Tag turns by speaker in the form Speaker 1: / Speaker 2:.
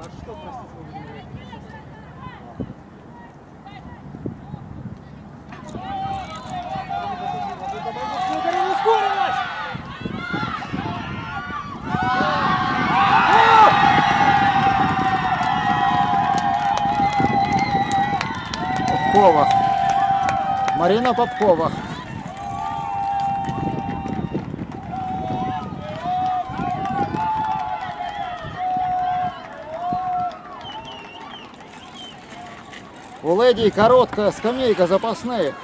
Speaker 1: Под что, простите!
Speaker 2: Попкова. Марина Попкова. У леди короткая скамейка запасных.